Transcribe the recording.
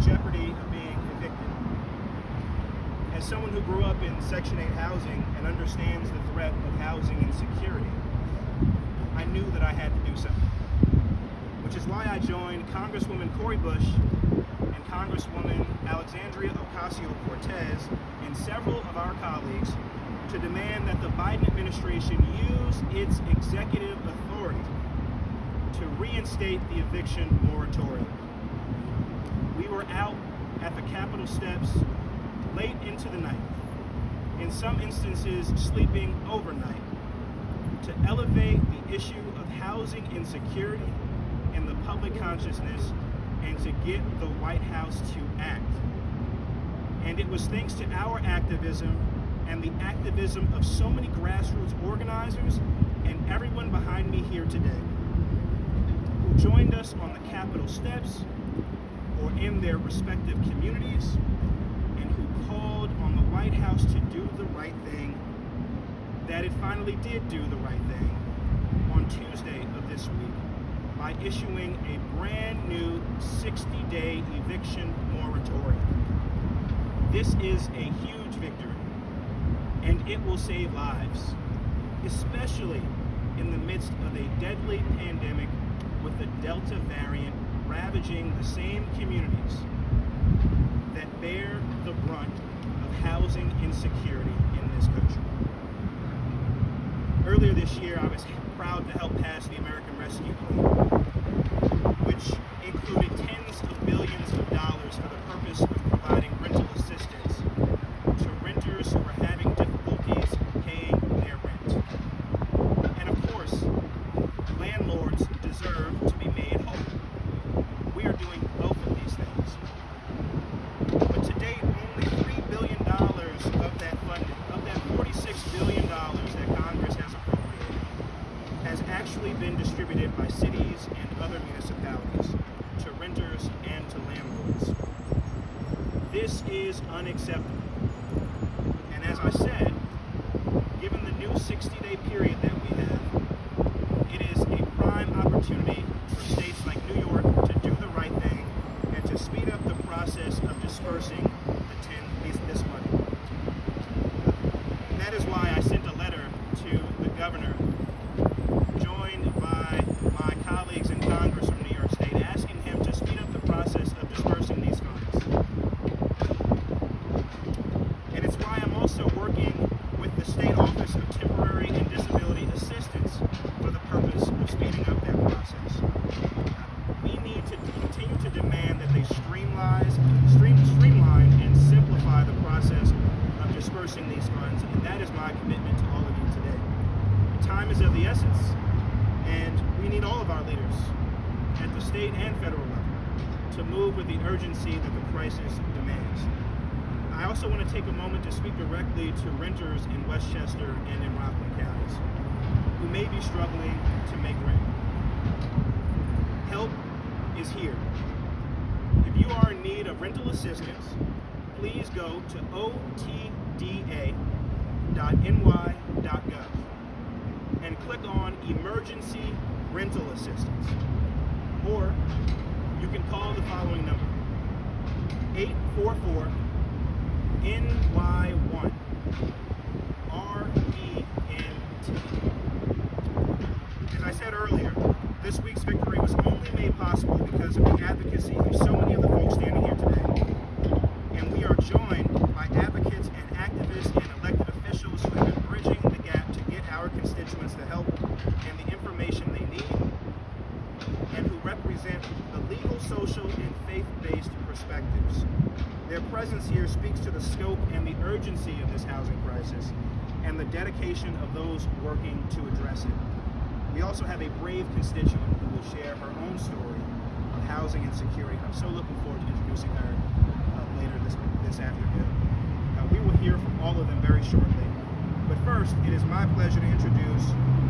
jeopardy of being evicted. As someone who grew up in Section 8 housing and understands the threat of housing insecurity, I knew that I had to do something. Which is why I joined Congresswoman Cori Bush and Congresswoman Alexandria Ocasio-Cortez and several of our colleagues to demand that the Biden administration use its executive authority to reinstate the eviction moratorium. We were out at the Capitol steps late into the night, in some instances sleeping overnight, to elevate the issue of housing insecurity in the public consciousness and to get the White House to act. And it was thanks to our activism and the activism of so many grassroots organizers and everyone behind me here today who joined us on the Capitol steps or in their respective communities and who called on the White House to do the right thing, that it finally did do the right thing on Tuesday of this week by issuing a brand new 60-day eviction moratorium. This is a huge victory, and it will save lives, especially in the midst of a deadly pandemic with the Delta variant ravaging the same communities that bear the brunt of housing insecurity in this country. Earlier this year, I was proud to help pass the American Rescue Plan, which included tens of billions of dollars for the purpose of providing rental assistance to renters who are having difficulties paying their rent. And of course, landlords deserve to be made whole. We are doing both of these things. But to date, only $3 billion of that funding, of that $46 billion that Congress has appropriated, has actually been distributed by cities and other municipalities to renters and to landlords. This is unacceptable. And as I said, given the new 60-day period that we have, it is a prime opportunity for states like New York to do the right thing and to speed up the process of dispersing the 10, this, this money. And that is why I sent a letter to the governor, joined by my colleagues in Congress from New York State, asking him to speed up the process of dispersing these funds. And it's why I'm also working with the State Office of Temporary and Disability Assistance for the purpose of speeding up that process. We need to continue to demand that they streamline, stream, streamline and simplify the process of dispersing these funds, and that is my commitment to all of you today. Time is of the essence, and we need all of our leaders at the state and federal level to move with the urgency that the crisis demands. I also want to take a moment to speak directly to renters in Westchester and in Rockland counties who may be struggling to make rent. Help is here. If you are in need of rental assistance, please go to otda.ny.gov and click on Emergency Rental Assistance. Or you can call the following number 844 NY1 RENT. As I said earlier, this week's victory was only made possible because of the advocacy of so many of the folks standing here today. And we are joined by advocates and activists and elected officials who have been bridging the gap to get our constituents the help and the information they need, and the legal, social, and faith-based perspectives. Their presence here speaks to the scope and the urgency of this housing crisis and the dedication of those working to address it. We also have a brave constituent who will share her own story of housing insecurity. I'm so looking forward to introducing her uh, later this, this afternoon. Uh, we will hear from all of them very shortly. But first, it is my pleasure to introduce